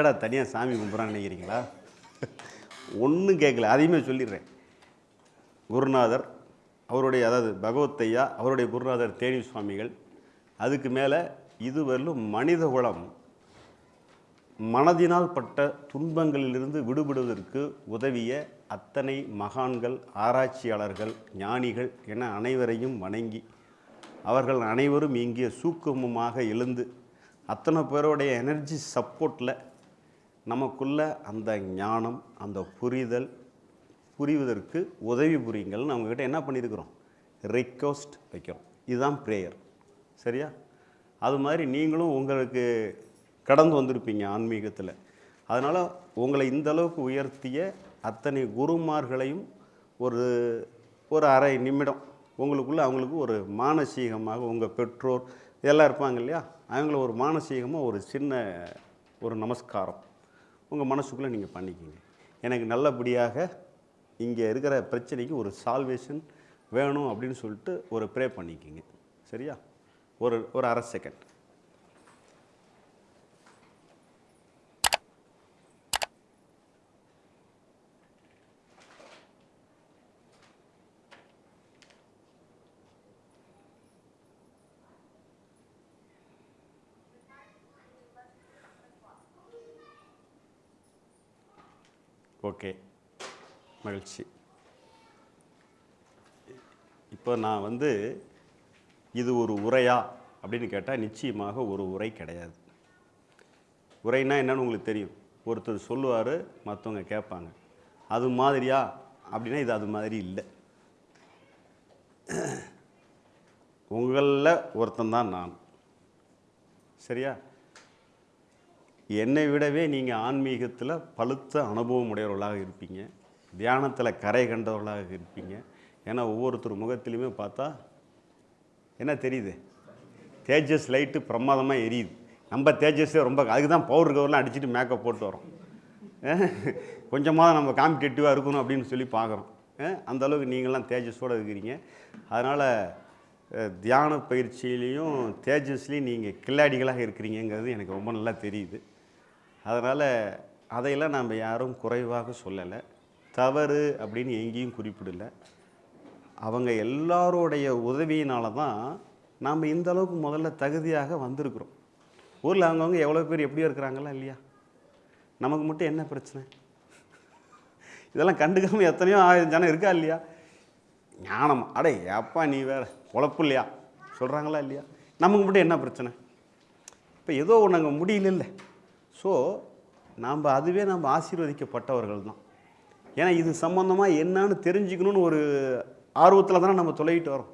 எங்கடா தனியாக சாமி கும்பிட்றான்னு நினைக்கிறீங்களா? ஒன்றும் கேட்கல அதையுமே சொல்லிடுறேன். குருநாதர் அவருடைய அதாவது பகவத்தையா அவருடைய குருநாதர் தேனி சுவாமிகள் அதுக்கு மேலே இதுவரையிலும் மனித குலம் மனதினால் பட்ட துன்பங்களிலிருந்து விடுபடுவதற்கு உதவிய அத்தனை மகான்கள் ஆராய்ச்சியாளர்கள் ஞானிகள் என அனைவரையும் வணங்கி அவர்கள் அனைவரும் இங்கே சூக்குமமாக எழுந்து அத்தனை பேருடைய எனர்ஜி சப்போர்ட்டில் நமக்குள்ள அந்த ஞானம் அந்த புரிதல் புரிவதற்கு உதவி புரியுங்கள்னு நம்மக்கிட்ட என்ன பண்ணியிருக்கிறோம் ரிக்வஸ்ட் வைக்கிறோம். இதுதான் ப்ரேயர் சரியா? அது மாதிரி நீங்களும் உங்களுக்கு கடந்து வந்திருப்பீங்க ஆன்மீகத்தில். அதனால் உங்களை இந்த அளவுக்கு உயர்த்திய அத்தனை குருமார்களையும் ஒரு ஒரு அரை நிமிடம் உங்களுக்குள்ளே அவங்களுக்கு ஒரு மானசீகமாக உங்கள் பெற்றோர் இதெல்லாம் இருப்பாங்க இல்லையா? அவங்கள ஒரு மானசீகமாக ஒரு சின்ன ஒரு நமஸ்காரம். உங்கள் மனசுக்குள்ளே நீங்கள் பண்ணிக்கிங்க. எனக்கு நல்லபடியாக இங்கே இருக்கிற பிரச்சனைக்கு ஒரு சால்வேஷன் வேணும் அப்படின்னு சொல்லிட்டு ஒரு ப்ரே பண்ணிக்கிங்க. சரியா? ஒரு ஒரு அரை செகண்ட் ஓகே. மகிழ்ச்சி. இப்போ நான் வந்து இது ஒரு உரையா? அப்படின்னு கேட்டால் நிச்சயமாக ஒரு உரை கிடையாது. உரைனா என்னன்னு உங்களுக்கு தெரியும். ஒருத்தர் சொல்லுவார் மற்றவங்க கேட்பாங்க. அது மாதிரியா? அப்படின்னா இது அது மாதிரி இல்லை. உங்களில் ஒருத்தன் தான் நான். சரியா? என்னை விடவே நீங்கள் ஆன்மீகத்தில் பழுத்த அனுபவம் உடையவர்களாக இருப்பீங்க. தியானத்தில் கரை கண்டவர்களாக இருப்பீங்க. ஏன்னா ஒவ்வொருத்தர் முகத்திலையுமே பார்த்தா என்ன தெரியுது? தேஜஸ் லைட்டு பிரமாதமாக எரியுது. நம்ம தேஜஸே ரொம்ப அதுக்கு தான் பவுடர் கவர்லாம் அடிச்சுட்டு மேக்கப் போட்டு வரோம். கொஞ்சமாக நம்ம காம்படிட்டிவாக இருக்கணும் அப்படின்னு சொல்லி பார்க்குறோம். அந்தளவுக்கு நீங்களாம் தேஜஸோடு இருக்கிறீங்க. அதனால் தியான பயிற்சியிலையும் தேஜஸ்லேயும் நீங்கள் கில்லாடிகளாக இருக்கிறீங்கங்கிறது எனக்கு ரொம்ப நல்லா தெரியுது. அதனால் அதையெல்லாம் நம்ம யாரும் குறைவாக சொல்லலை. தவறு அப்படின்னு எங்கேயும் குறிப்பிடலை. அவங்க எல்லாரோடைய உதவியினால தான் நாம் இந்த அளவுக்கு முதல்ல தகுதியாக வந்திருக்கிறோம். ஊரில் அவங்கவுங்க எவ்வளோ பேர் எப்படியோ இருக்கிறாங்களா இல்லையா? நமக்கு மட்டும் என்ன பிரச்சனை? இதெல்லாம் கண்டுக்காமல் எத்தனையோ ஆயிரம் ஜனம் இருக்கா இல்லையா? ஞானம். அடே அப்பா நீ வேற உழப்பு இல்லையா? சொல்கிறாங்களா இல்லையா? நமக்கு மட்டும் என்ன பிரச்சனை? இப்போ ஏதோ ஒன்று அங்கே முடியல ஸோ நாம் அதுவே நம்ம ஆசீர்வதிக்கப்பட்டவர்கள் தான் ஏன்னா இது சம்மந்தமாக என்னன்னு தெரிஞ்சுக்கணும்னு ஒரு ஆர்வத்தில் தானே நம்ம தொலைகிட்டு வரோம்.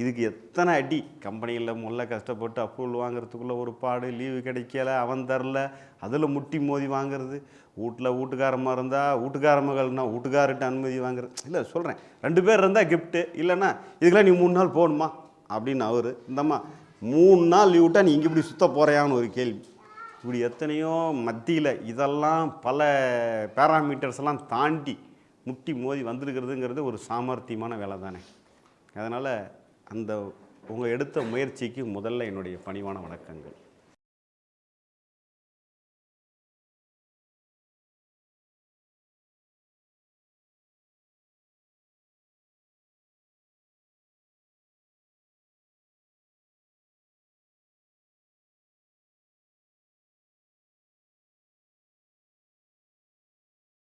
இதுக்கு எத்தனை அடி? கம்பெனியில் முல்ல கஷ்டப்பட்டு அப்ரூவல் வாங்குறதுக்குள்ளே ஒரு பாடு லீவு கிடைக்கல அவன் தரல அதில் முட்டி மோதி வாங்குறது. வீட்டில் வீட்டுக்காரமாக இருந்தால் வீட்டுக்கார மகள்னா வீட்டுக்கார்கிட்ட அனுமதி வாங்குறது. இல்லை சொல்கிறேன் ரெண்டு பேர் இருந்தால் கிஃப்ட்டு இல்லைன்னா இதுக்கெல்லாம் நீ மூணு நாள் போகணுமா? அப்படின்னு அவர் இந்தம்மா மூணு நாள் லீவ் விட்டால் நீ இங்கே இப்படி சுத்த போகிறையான்னு ஒரு கேள்வி. இப்படி எத்தனையோ மத்தியில் இதெல்லாம் பல பேராமீட்டர்ஸ் எல்லாம் தாண்டி முட்டி மோதி வந்திருக்கிறதுங்கிறது ஒரு சாமர்த்தியமான வேலை தானே அதனால் அந்த உங்கள் எடுத்த முயற்சிக்கு முதல்ல என்னுடைய பணிவான வணக்கங்கள்.